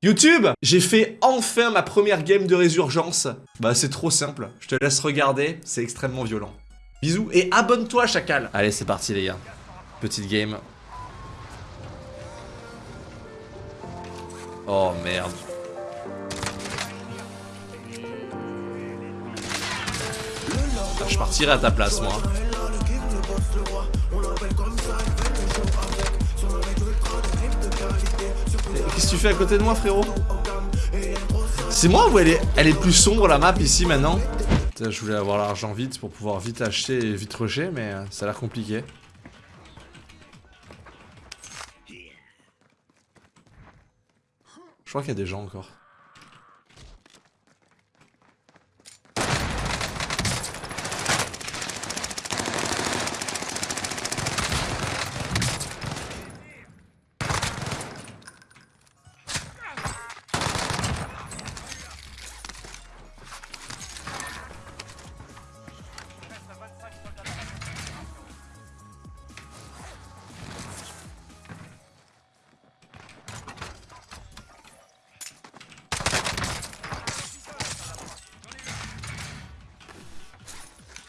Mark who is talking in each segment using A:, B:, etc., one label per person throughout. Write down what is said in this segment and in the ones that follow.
A: YouTube J'ai fait enfin ma première game de résurgence. Bah c'est trop simple, je te laisse regarder, c'est extrêmement violent. Bisous et abonne-toi chacal Allez c'est parti les gars. Petite game. Oh merde. Je partirai à ta place moi. Qu'est-ce que tu fais à côté de moi, frérot C'est moi ou elle est, plus sombre la map ici maintenant Je voulais avoir l'argent vite pour pouvoir vite acheter et vite rusher, mais euh, ça a l'air compliqué. Je crois qu'il y a des gens encore.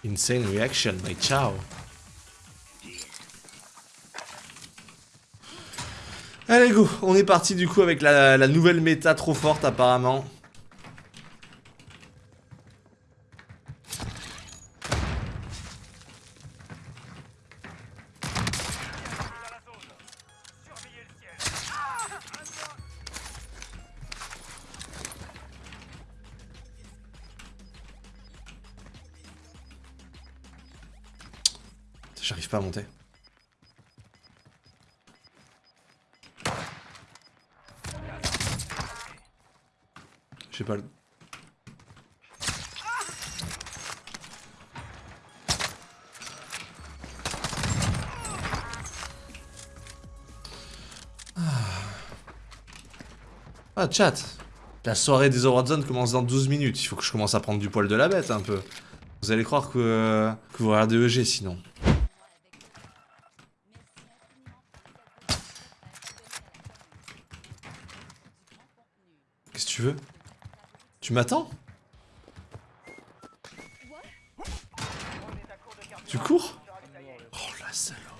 A: Insane reaction, my ciao. Allez go, on est parti du coup avec la, la nouvelle méta trop forte apparemment. J'arrive pas à monter. J'ai pas le... Ah, ah chat La soirée des Zone commence dans 12 minutes. Il faut que je commence à prendre du poil de la bête un peu. Vous allez croire que, que vous regardez EG sinon. Tu veux. Tu m'attends. Tu cours. Oh la salope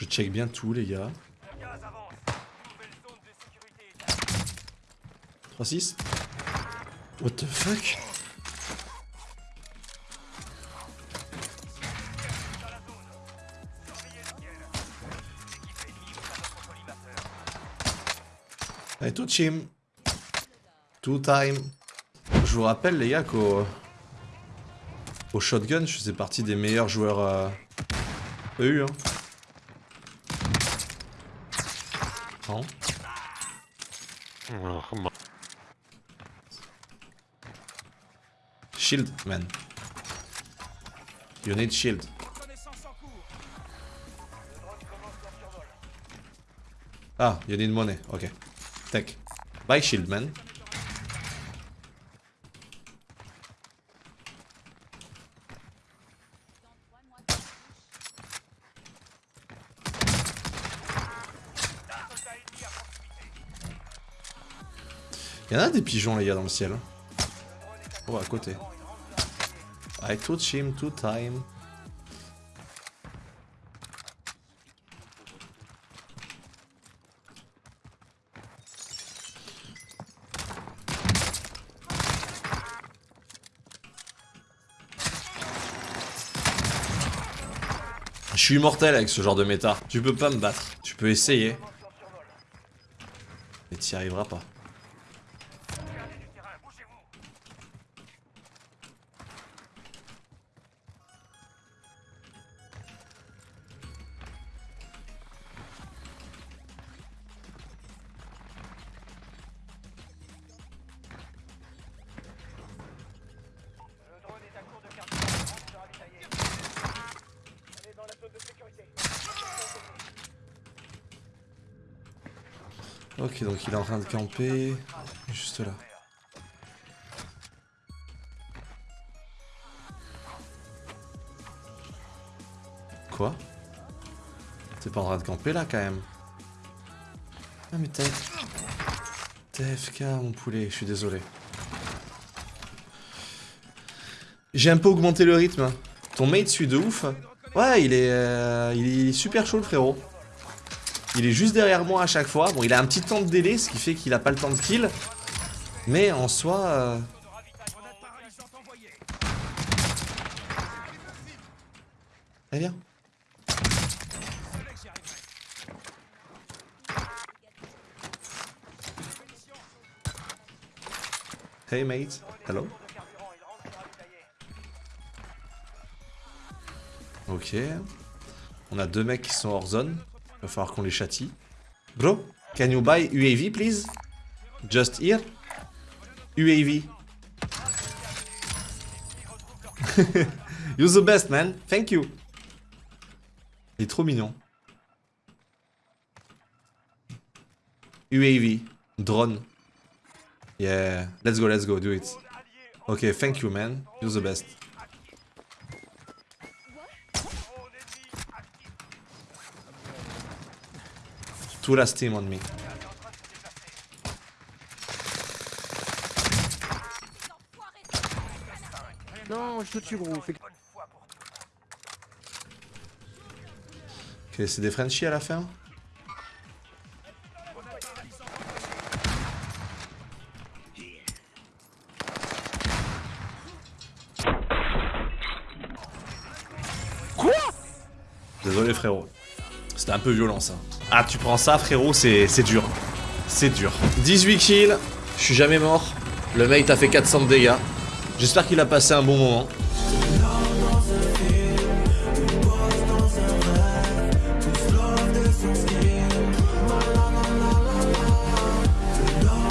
A: Je check bien tout les gars. 3-6 What the fuck? Allez, tout team. Two time. Je vous rappelle les gars qu'au au shotgun, je faisais partie des meilleurs joueurs euh, EU. Hein. Shield, man. You need shield. Ah, you need money. Okay. Take. Buy shield, man. Il y en a des pigeons les gars dans le ciel. Oh à côté. I touch him two time. Je suis immortel avec ce genre de méta. Tu peux pas me battre. Tu peux essayer. Mais t'y arriveras pas. Ok, donc il est en train de camper. Juste là. Quoi? T'es pas en train de camper là quand même? Ah mais t'es... TFK mon poulet, je suis désolé. J'ai un peu augmenté le rythme. Ton mate suit de ouf. Ouais, il est, euh, il est super chaud le frérot. Il est juste derrière moi à chaque fois. Bon, il a un petit temps de délai, ce qui fait qu'il a pas le temps de kill. Mais en soi... Euh... Eh viens. Hey mate, hello. Ok. On a deux mecs qui sont hors zone. Il va falloir qu'on les châtie. Bro, can you buy UAV please? Just here? UAV. You're the best man, thank you. Il est trop mignon. UAV, drone. Yeah, let's go, let's go, do it. Okay, thank you man, you're the best. Last team on me.
B: Non, je te tue gros. Fais...
A: Ok, c'est des Frenchies à la fin
B: Quoi?
A: Désolé frérot. C'était un peu violent ça. Ah tu prends ça frérot, c'est dur. C'est dur. 18 kills, je suis jamais mort. Le mate a fait 400 de dégâts. J'espère qu'il a passé un bon moment.